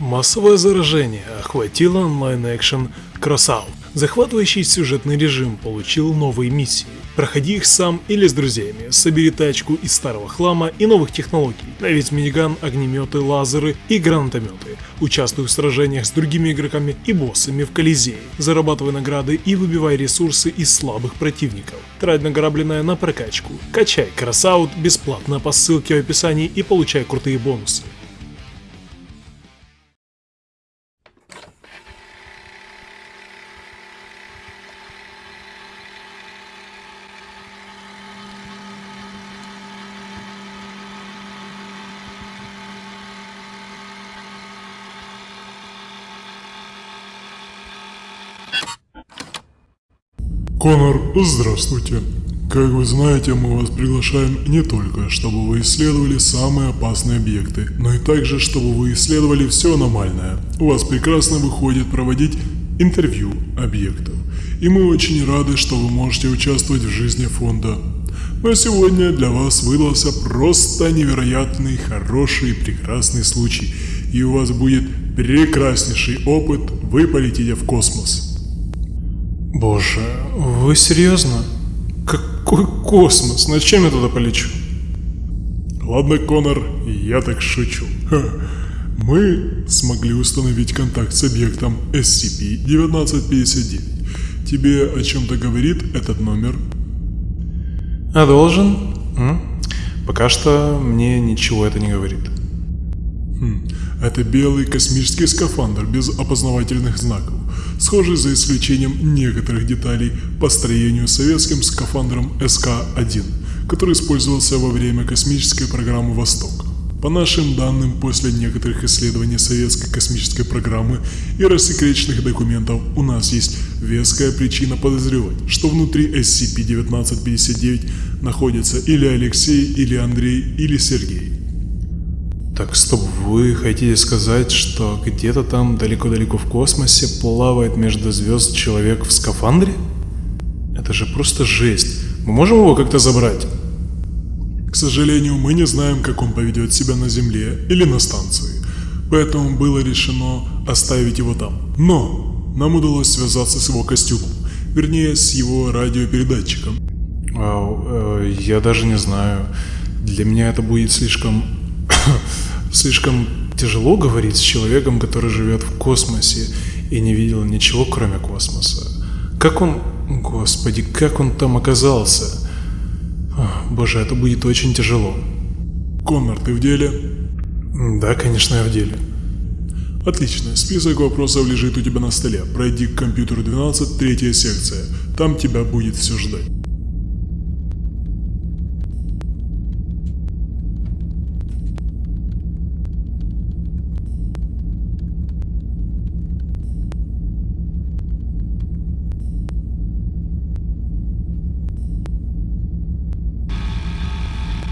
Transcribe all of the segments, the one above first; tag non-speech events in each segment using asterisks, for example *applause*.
Массовое заражение охватило онлайн-экшен Crossout. Захватывающий сюжетный режим получил новые миссии. Проходи их сам или с друзьями, собери тачку из старого хлама и новых технологий, наведь миниган, огнеметы, лазеры и гранатометы. Участвуй в сражениях с другими игроками и боссами в Колизее. Зарабатывай награды и выбивай ресурсы из слабых противников. Трать награбленное на прокачку. Качай Красаут бесплатно по ссылке в описании и получай крутые бонусы. Конор, здравствуйте. Как вы знаете, мы вас приглашаем не только, чтобы вы исследовали самые опасные объекты, но и также, чтобы вы исследовали все аномальное. У вас прекрасно выходит проводить интервью объектов. И мы очень рады, что вы можете участвовать в жизни фонда. Но сегодня для вас выдался просто невероятный, хороший, прекрасный случай. И у вас будет прекраснейший опыт, вы полетите в космос. Боже, вы серьезно? Какой космос? На чем я туда полечу? Ладно, Конор, я так шучу. Ха. Мы смогли установить контакт с объектом SCP-1959. Тебе о чем-то говорит этот номер? А должен? М? Пока что мне ничего это не говорит. Хм, это белый космический скафандр без опознавательных знаков, схожий за исключением некоторых деталей по строению советским скафандром СК-1, который использовался во время космической программы «Восток». По нашим данным, после некоторых исследований советской космической программы и рассекреченных документов, у нас есть веская причина подозревать, что внутри SCP-1959 находятся или Алексей, или Андрей, или Сергей. Так, стоп, вы хотите сказать, что где-то там далеко-далеко в космосе плавает между звезд человек в скафандре? Это же просто жесть. Мы можем его как-то забрать? К сожалению, мы не знаем, как он поведет себя на Земле или на станции, поэтому было решено оставить его там. Но нам удалось связаться с его костюмом, вернее, с его радиопередатчиком. Вау, э, я даже не знаю. Для меня это будет слишком... слишком тяжело говорить с человеком, который живет в космосе и не видел ничего, кроме космоса. Как он... Господи, как он там оказался? Ах, Боже, это будет очень тяжело. Коннор, ты в деле? Да, конечно, я в деле. Отлично, список вопросов лежит у тебя на столе. Пройди к компьютеру 12, третья секция. Там тебя будет все ждать.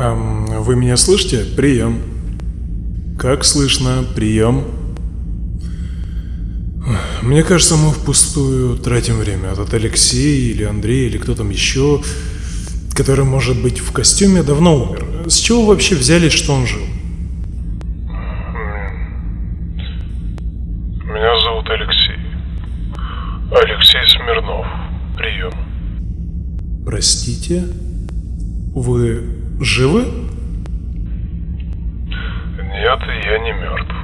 Эм, вы меня слышите? Прием. Как слышно? Прием. Мне кажется, мы впустую тратим время. Этот Алексей или Андрей или кто там еще, который может быть в костюме, давно умер. С чего вообще взяли, что он жил? Нет, я не мертв.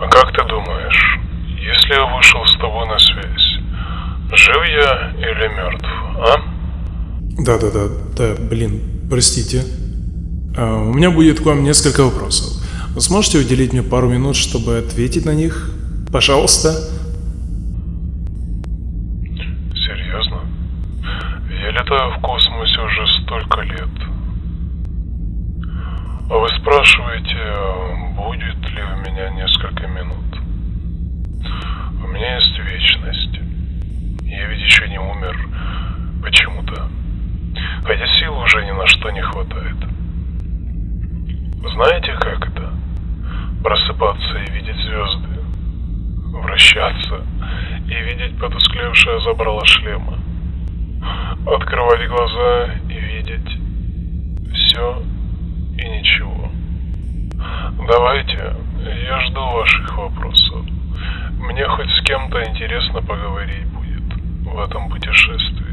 А как ты думаешь, если я вышел с тобой на связь, жив я или мертв, а? Да-да-да, да, блин, простите. А, у меня будет к вам несколько вопросов. Вы сможете уделить мне пару минут, чтобы ответить на них? Пожалуйста. Спрашиваете, будет ли у меня несколько минут? У меня есть вечность. Я ведь еще не умер. Почему-то. Хотя сил уже ни на что не хватает. Знаете, как это? Просыпаться и видеть звезды. Вращаться и видеть потусклевшее забрало шлема. Открывать глаза и видеть все и ничего. Давайте, я жду ваших вопросов. Мне хоть с кем-то интересно поговорить будет в этом путешествии.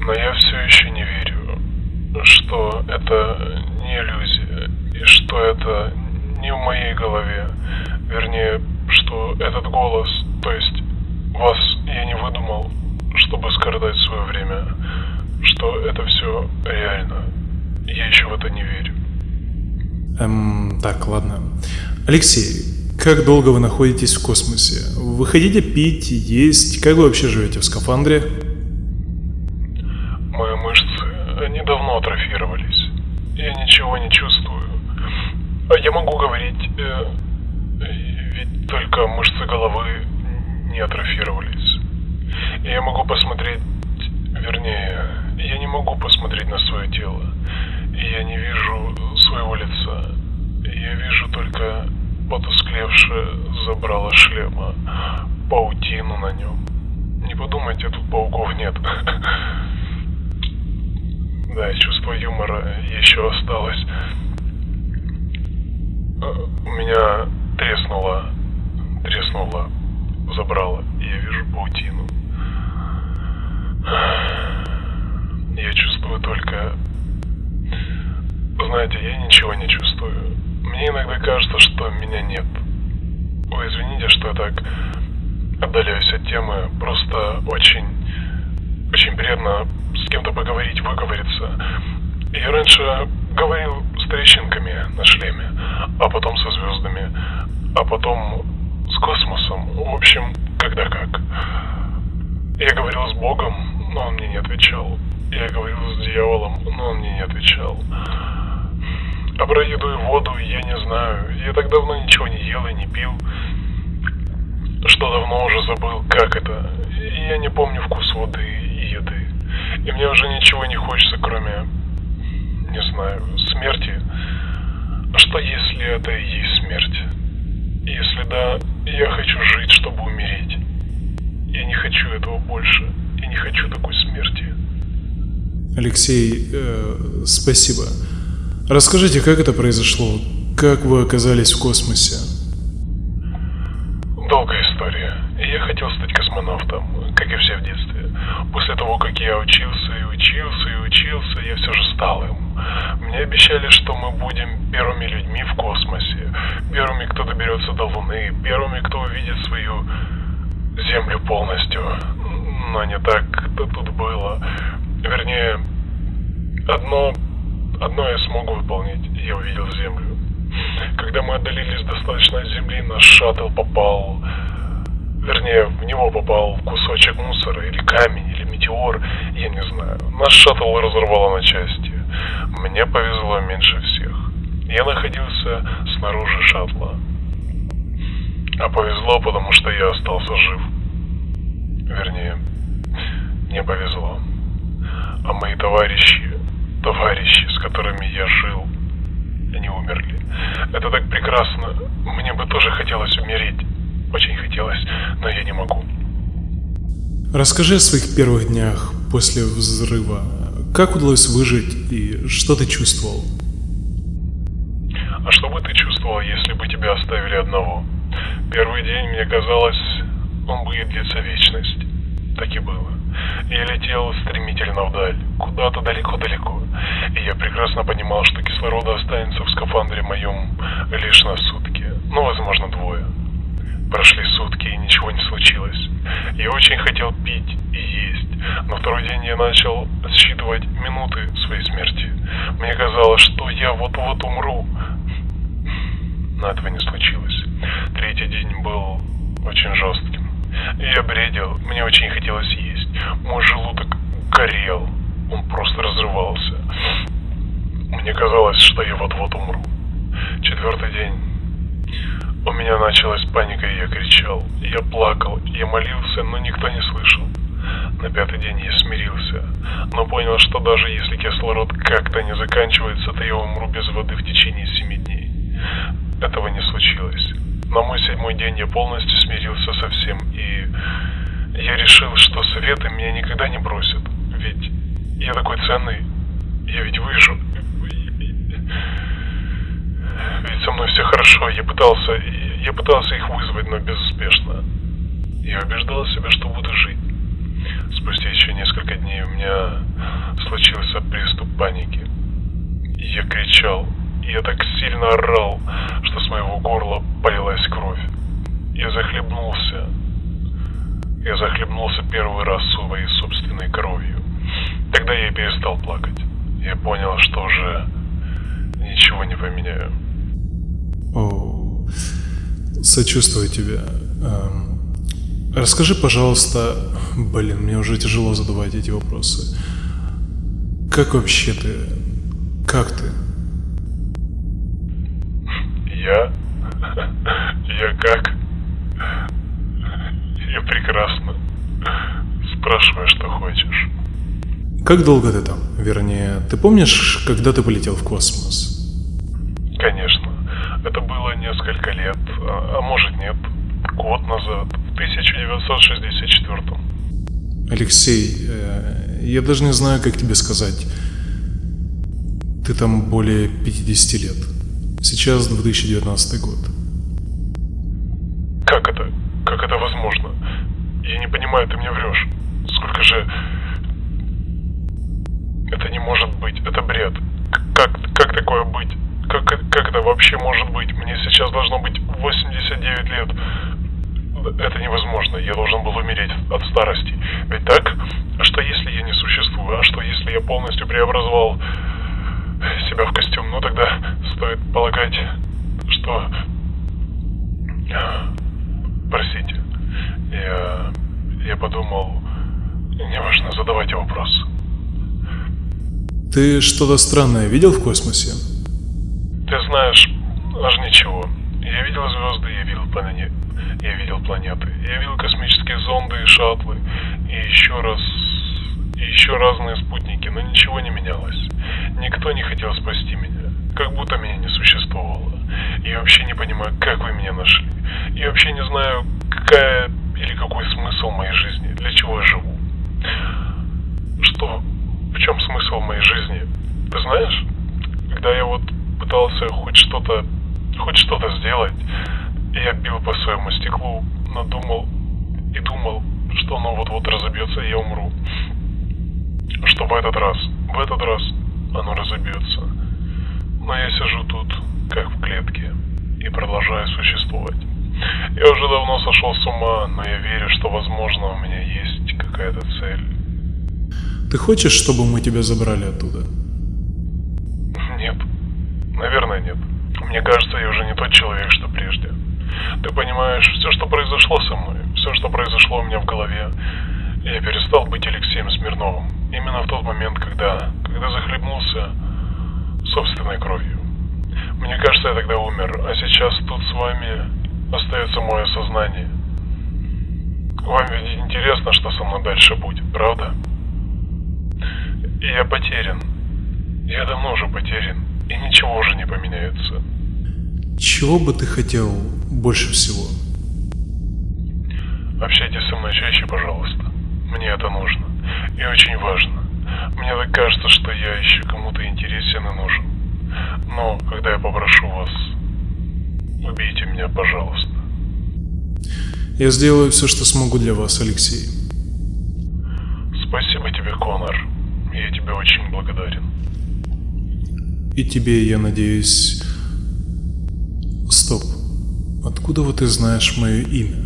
Но я все еще не верю, что это не иллюзия, и что это не в моей голове. Вернее, что этот голос, то есть вас я не выдумал, чтобы скоротать свое время, что это все реально. Я еще в это не верю. Эм, так, ладно. Алексей, как долго вы находитесь в космосе? Вы хотите пить, есть? Как вы вообще живете в скафандре? Мои мышцы, они давно атрофировались. Я ничего не чувствую. А я могу говорить, э, ведь только мышцы головы не атрофировались. Я могу посмотреть, вернее, я не могу посмотреть на свое тело. Я не вижу своего лица. Я вижу только потусклевшее забрало шлема, паутину на нем. Не подумайте, тут пауков нет. *laughs* Да, чувство юмора еще осталось. Э, у меня треснуло, треснуло, забрало, я вижу паутину. Я чувствую только... Знаете, я ничего не чувствую. Мне иногда кажется, что меня нет. Вы извините, что я так отдаляюсь от темы. Просто очень, очень приятно с кем-то поговорить, выговориться. Я раньше говорил с трещинками на шлеме, а потом со звездами, а потом с космосом. В общем, когда как. Я говорил с Богом, но он мне не отвечал. Я говорил с дьяволом, но он мне не отвечал. А про еду и воду я не знаю. Я так давно ничего не ел и не пил, что давно уже забыл, как это. И я не помню вкус воды и еды. И мне уже ничего не хочется, кроме, не знаю, смерти. А что если это и есть смерть? Если да, я хочу жить, чтобы умереть. Я не хочу этого больше. Я не хочу такой смерти. Алексей, э, спасибо. Расскажите, как это произошло? Как вы оказались в космосе? Долгая история. Я хотел стать космонавтом, как и все в детстве. После того, как я учился и учился и учился, я все же стал им. Мне обещали, что мы будем первыми людьми в космосе, первыми, кто доберется до Луны, первыми, кто увидит свою Землю полностью. Но не так-то тут было. Вернее, одно Одно я смог выполнить, я увидел Землю. Когда мы отдалились достаточно от Земли, наш шаттл попал... Вернее, в него попал кусочек мусора, или камень, или метеор, я не знаю. Наш шаттл разорвало на части. Мне повезло меньше всех. Я находился снаружи шаттла. А повезло, потому что я остался жив. Вернее, мне повезло. А мои товарищи товарищи, с которыми я жил, они умерли. Это так прекрасно. Мне бы тоже хотелось умереть. Очень хотелось, но я не могу. Расскажи о своих первых днях после взрыва. Как удалось выжить и что ты чувствовал? А что бы ты чувствовал, если бы тебя оставили одного? Первый день мне казалось, он будет длиться вечность. Так и было. Я летел стремительно вдаль, куда-то далеко-далеко. И я прекрасно понимал, что кислорода останется в скафандре моем лишь на сутки, ну, возможно, двое. Прошли сутки, и ничего не случилось. Я очень хотел пить и есть, но второй день я начал считывать минуты своей смерти. Мне казалось, что я вот-вот умру. Но этого не случилось. Третий день был очень жестким. Я бредил, мне очень хотелось есть. Мой желудок горел, он просто разрывался. Мне казалось, что я вот-вот умру. Четвертый день. У меня началась паника, и я кричал. Я плакал, я молился, но никто не слышал. На пятый день я смирился, но понял, что даже если кислород как-то не заканчивается, то я умру без воды в течение семи дней. Этого. На мой седьмой день я полностью смирился со всем, и я решил, что советы меня никогда не бросят. Ведь я такой ценный, я ведь выжил. Ведь со мной все хорошо. Я пытался, я пытался их вызвать, но безуспешно. Я убеждал себя, что буду жить. Спустя еще несколько дней у меня случился приступ паники. Я кричал, я так сильно орал, что с моего горла полилась кровь. Я захлебнулся. Я захлебнулся первый раз своей собственной кровью. Тогда я и перестал плакать. Я понял, что уже ничего не поменяю. О, сочувствую тебе. Эм, расскажи, пожалуйста, блин, мне уже тяжело задавать эти вопросы. Как вообще ты? Как ты? Я? Я как? Я прекрасно. Спрашивай, что хочешь. Как долго ты там? Вернее, ты помнишь, когда ты полетел в космос? Конечно. Это было несколько лет, а, а может нет, год назад, в 1964 Алексей, э, я даже не знаю, как тебе сказать. Ты там более 50 лет. Сейчас 2019 год. Как это? Как это возможно? Я не понимаю, ты мне врешь. Сколько же... Это не может быть, это бред. Как, как такое быть? Как, как это вообще может быть? Мне сейчас должно быть 89 лет. Это невозможно. Я должен был умереть от старости. Ведь так? А что если я не существую? А что если я полностью преобразовал себя в костюм? Ну тогда стоит полагать, что... Простите. Я... Я подумал... Неважно, задавайте вопрос. Ты что-то странное видел в космосе? Ты знаешь, аж ничего. Я видел звезды, я видел планеты, я видел планеты, я видел космические зонды и шаттлы, и еще раз, и еще разные спутники, но ничего не менялось. Никто не хотел спасти меня, как будто меня не существовало. Я вообще не понимаю, как вы меня нашли. Я вообще не знаю, какая или какой смысл моей жизни, для чего я живу. Что? В чем смысл моей жизни? Ты знаешь? Когда я вот пытался хоть что-то, хоть что-то сделать, я бил по своему стеклу, но думал и думал, что оно вот-вот разобьется и я умру. Что в этот раз, в этот раз оно разобьется. Но я сижу тут, как в клетке, и продолжаю существовать. Я уже давно сошел с ума, но я верю, что возможно у меня есть какая-то цель. Ты хочешь, чтобы мы тебя забрали оттуда? Нет. Наверное, нет. Мне кажется, я уже не тот человек, что прежде. Ты понимаешь, все, что произошло со мной, все, что произошло у меня в голове, я перестал быть Алексеем Смирновым. Именно в тот момент, когда, когда захлебнулся собственной кровью. Мне кажется, я тогда умер, а сейчас тут с вами остается мое сознание. Вам ведь интересно, что со мной дальше будет, правда? И я потерян. Я давно уже потерян, и ничего уже не поменяется. Чего бы ты хотел больше всего? Общайтесь со мной чаще, пожалуйста. Мне это нужно. И очень важно. Мне так кажется, что я еще кому-то интересен и нужен. Но, когда я попрошу вас, убейте меня, пожалуйста. Я сделаю все, что смогу для вас, Алексей. Спасибо тебе, Конор. Я тебе очень благодарен. И тебе, я надеюсь... Стоп. Откуда вот ты знаешь мое имя?